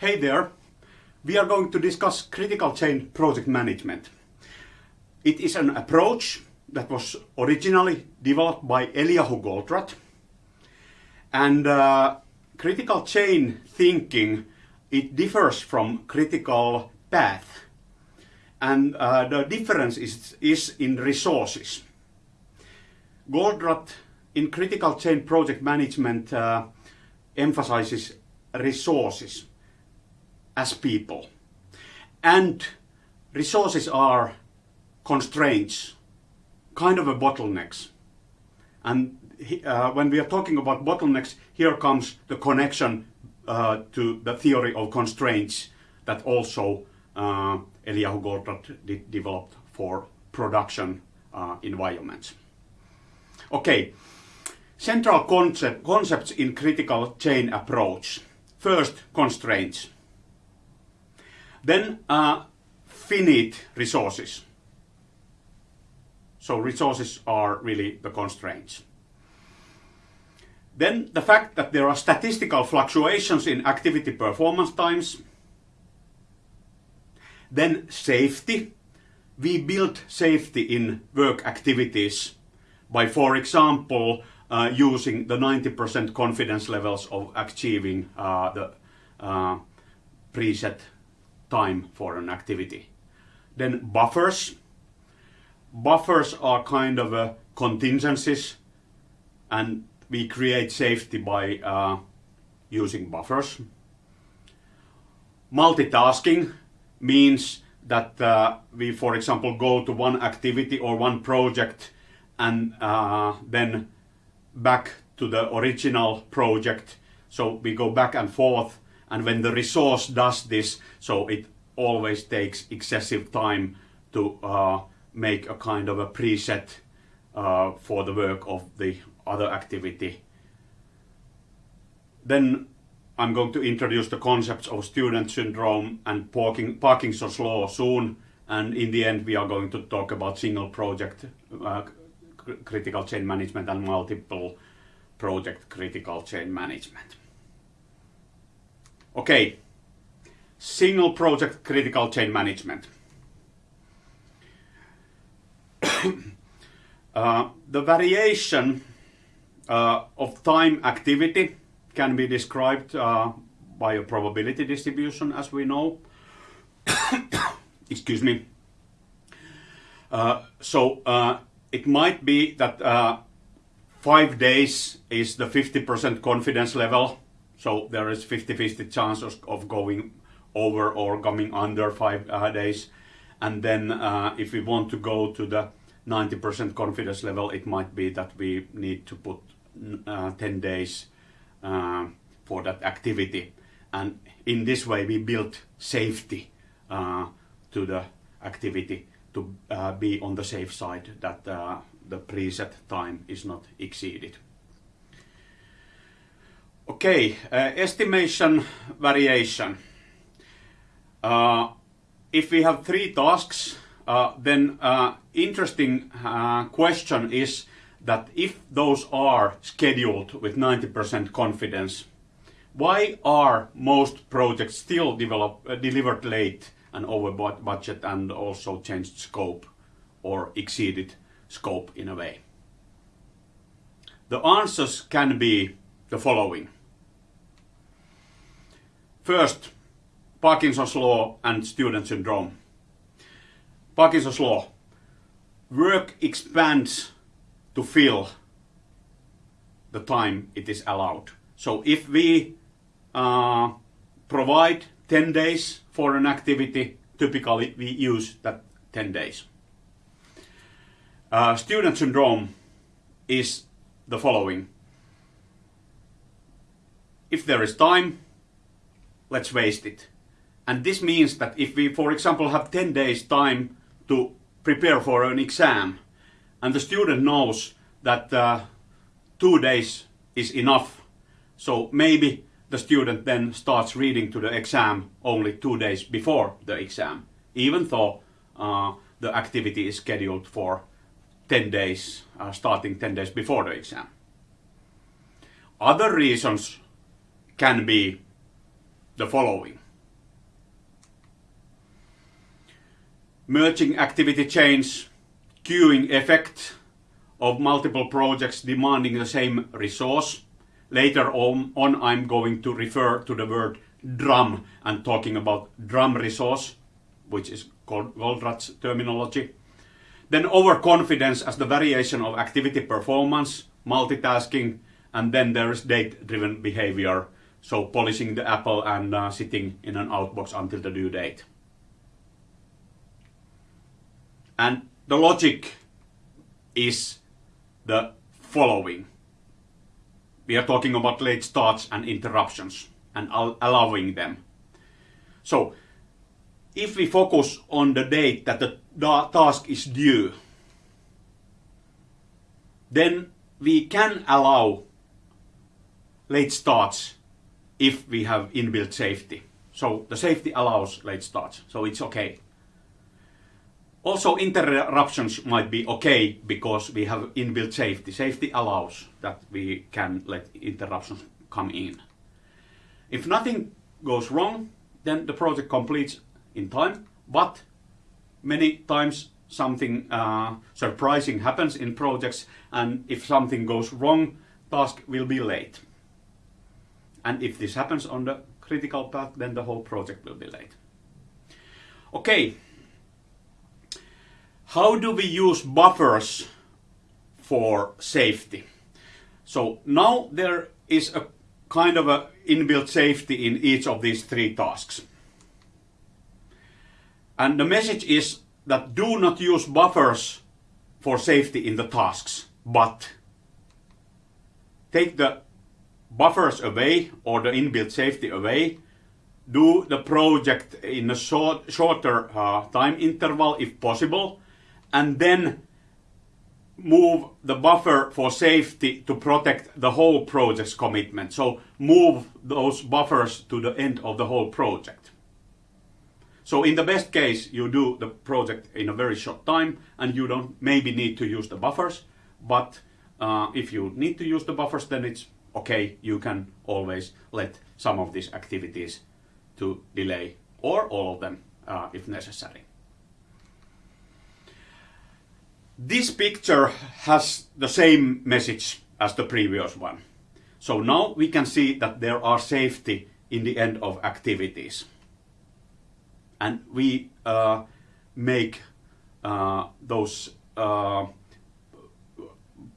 Hey there! We are going to discuss critical chain project management. It is an approach that was originally developed by Eliyahu Goldratt. And uh, critical chain thinking, it differs from critical path. And uh, the difference is, is in resources. Goldratt in critical chain project management uh, emphasizes resources as people. And resources are constraints, kind of a bottlenecks. And uh, when we are talking about bottlenecks, here comes the connection uh, to the theory of constraints that also uh, Eliyahu Goldratt developed for production uh, environments. Okay, central concept, concepts in critical chain approach. First, constraints. Then uh, finite resources. So resources are really the constraints. Then the fact that there are statistical fluctuations in activity performance times. Then safety. We build safety in work activities by, for example, uh, using the 90% confidence levels of achieving uh, the uh, preset time for an activity. Then buffers. Buffers are kind of a contingencies and we create safety by uh, using buffers. Multitasking means that uh, we, for example, go to one activity or one project and uh, then back to the original project. So we go back and forth and when the resource does this, so it always takes excessive time to uh, make a kind of a preset uh, for the work of the other activity. Then I'm going to introduce the concepts of student syndrome and Parking, Parkinson's law soon. And in the end, we are going to talk about single project uh, critical chain management and multiple project critical chain management. Okay, single project critical chain management. uh, the variation uh, of time activity can be described uh, by a probability distribution as we know. Excuse me. Uh, so uh, it might be that uh, five days is the 50% confidence level so there is 50-50 chance of going over or coming under five uh, days. And then uh, if we want to go to the 90% confidence level, it might be that we need to put uh, 10 days uh, for that activity. And in this way, we build safety uh, to the activity to uh, be on the safe side that the preset time is not exceeded. Okay, uh, estimation variation. Uh, if we have three tasks, uh, then uh, interesting uh, question is that if those are scheduled with 90% confidence, why are most projects still develop, uh, delivered late and over budget and also changed scope or exceeded scope in a way? The answers can be the following. First, Parkinson's law and student syndrome. Parkinson's law. Work expands to fill the time it is allowed. So if we uh, provide 10 days for an activity, typically we use that 10 days. Uh, student syndrome is the following. If there is time, let's waste it. And this means that if we, for example, have 10 days time to prepare for an exam, and the student knows that uh, two days is enough, so maybe the student then starts reading to the exam only two days before the exam, even though uh, the activity is scheduled for 10 days, uh, starting 10 days before the exam. Other reasons can be the following. Merging activity chains, queuing effect of multiple projects demanding the same resource. Later on, on I'm going to refer to the word drum and talking about drum resource, which is called Goldratt's terminology. Then overconfidence as the variation of activity performance, multitasking, and then there is date-driven behavior, so polishing the apple and uh, sitting in an outbox until the due date. And the logic is the following. We are talking about late starts and interruptions and allowing them. So, if we focus on the date that the task is due, then we can allow late starts if we have inbuilt safety. So the safety allows late starts, so it's okay. Also interruptions might be okay because we have inbuilt safety. Safety allows that we can let interruptions come in. If nothing goes wrong, then the project completes in time, but many times something uh, surprising happens in projects and if something goes wrong, task will be late. And if this happens on the critical path, then the whole project will be late. Okay. How do we use buffers for safety? So now there is a kind of a inbuilt safety in each of these three tasks. And the message is that do not use buffers for safety in the tasks, but take the buffers away or the inbuilt safety away, do the project in a short, shorter uh, time interval if possible, and then move the buffer for safety to protect the whole project's commitment. So move those buffers to the end of the whole project. So in the best case, you do the project in a very short time and you don't maybe need to use the buffers. But uh, if you need to use the buffers, then it's okay. You can always let some of these activities to delay or all of them uh, if necessary. This picture has the same message as the previous one. So now we can see that there are safety in the end of activities. And we uh, make uh, those uh,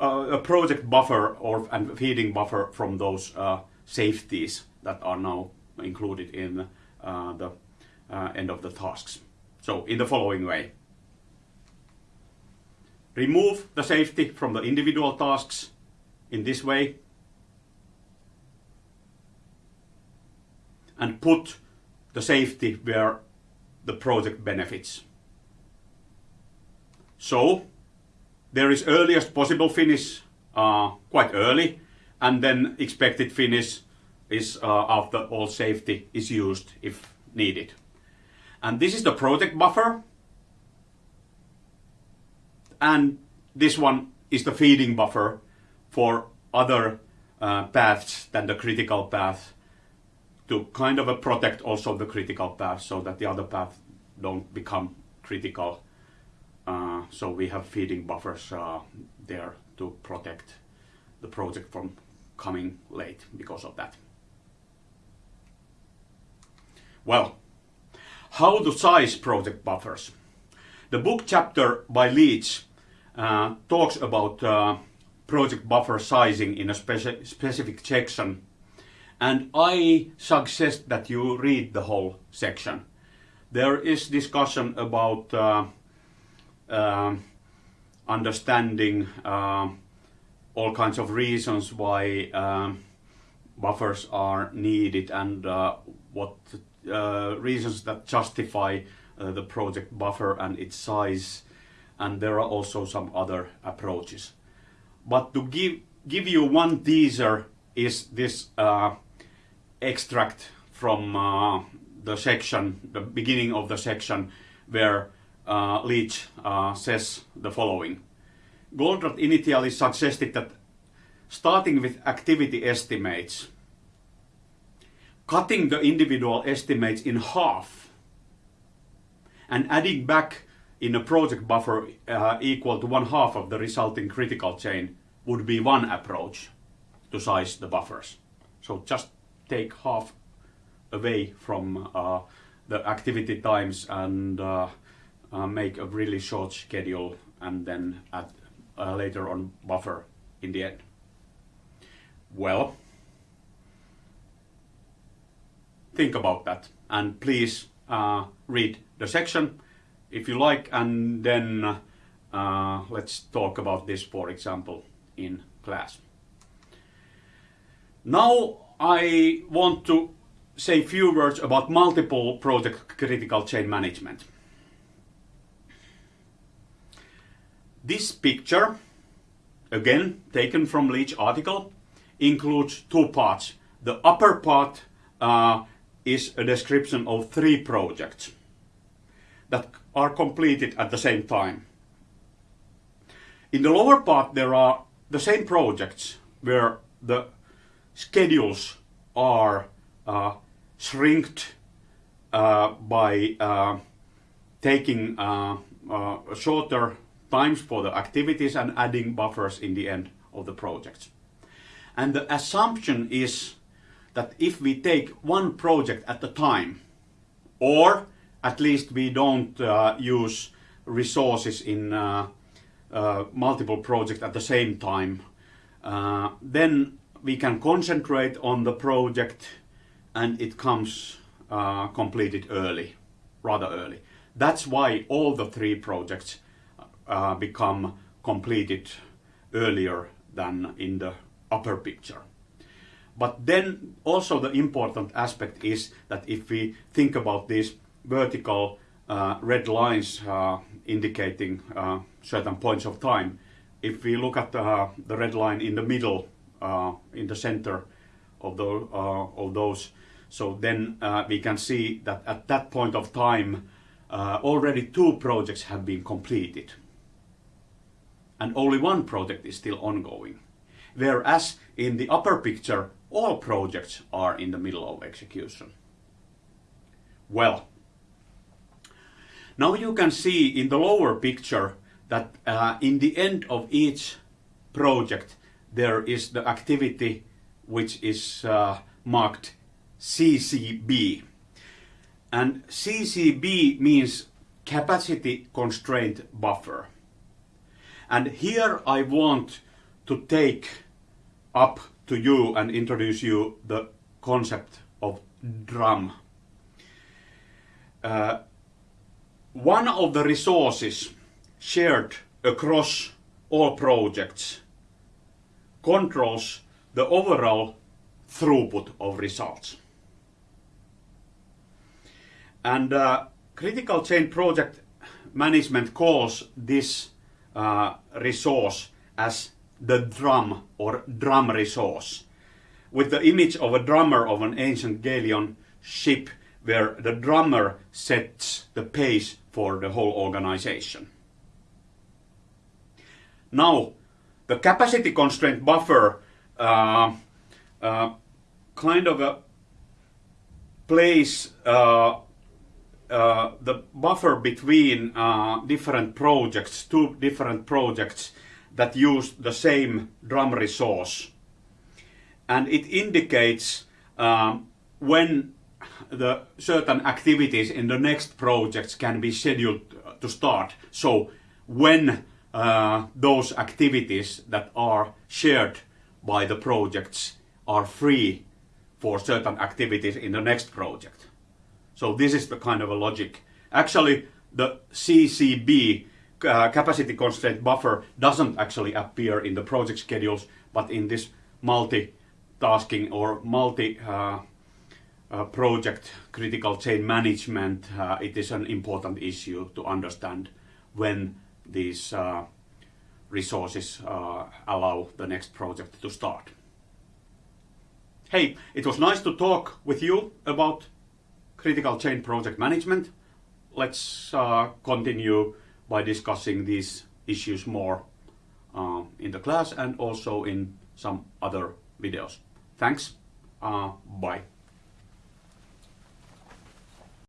a project buffer or and feeding buffer from those uh, safeties that are now included in uh, the end of the tasks. So in the following way remove the safety from the individual tasks in this way and put the safety where the project benefits. So there is earliest possible finish uh, quite early and then expected finish is uh, after all safety is used if needed. And this is the project buffer and this one is the feeding buffer for other uh, paths than the critical path to kind of protect also the critical path so that the other paths don't become critical. Uh, so we have feeding buffers uh, there to protect the project from coming late because of that. Well, how to size project buffers? The book chapter by Leach uh, talks about uh, project buffer sizing in a speci specific section and I suggest that you read the whole section. There is discussion about uh understanding uh, all kinds of reasons why buffers are needed and what reasons that justify the project buffer and its size and there are also some other approaches. But to give, give you one teaser is this uh, extract from uh, the section, the beginning of the section, where uh, Leach uh, says the following. Goldratt initially suggested that starting with activity estimates, cutting the individual estimates in half, and adding back in a project buffer uh, equal to one half of the resulting critical chain would be one approach to size the buffers. So just take half away from uh, the activity times and uh, uh, make a really short schedule and then add uh, later on buffer in the end. Well, think about that and please uh, read the section if you like and then uh, let's talk about this for example in class. Now I want to say a few words about multiple project critical chain management. This picture, again taken from Leach article, includes two parts. The upper part uh, is a description of three projects that are completed at the same time. In the lower part there are the same projects where the schedules are uh, shrinked uh, by uh, taking uh, uh, shorter times for the activities and adding buffers in the end of the projects. And the assumption is that if we take one project at a time, or at least we don't uh, use resources in uh, uh, multiple projects at the same time, uh, then we can concentrate on the project and it comes uh, completed early, rather early. That's why all the three projects uh, become completed earlier than in the upper picture. But then also the important aspect is that if we think about these vertical uh, red lines uh, indicating uh, certain points of time, if we look at uh, the red line in the middle, uh, in the center of, the, uh, of those, so then we can see that at that point of time already two projects have been completed and only one project is still ongoing. Whereas in the upper picture, all projects are in the middle of execution. Well, now you can see in the lower picture that uh, in the end of each project there is the activity which is uh, marked CCB. And CCB means capacity constraint buffer. And here I want to take up to you and introduce you the concept of drum. Uh, one of the resources shared across all projects controls the overall throughput of results. And uh, critical chain project management calls this uh, resource as the drum or drum resource with the image of a drummer of an ancient galleon ship where the drummer sets the pace for the whole organization. Now, the capacity constraint buffer uh, uh, kind of a place uh, uh, the buffer between uh, different projects, two different projects that use the same drum resource. And it indicates um, when the certain activities in the next projects can be scheduled to start. So when uh, those activities that are shared by the projects are free for certain activities in the next project. So this is the kind of a logic. Actually, the CCB, uh, capacity constraint buffer, doesn't actually appear in the project schedules, but in this multi-tasking or multi uh, uh, project critical chain management, uh, it is an important issue to understand when these uh, resources uh, allow the next project to start. Hey, it was nice to talk with you about critical chain project management. Let's uh, continue by discussing these issues more uh, in the class and also in some other videos. Thanks. Uh, bye.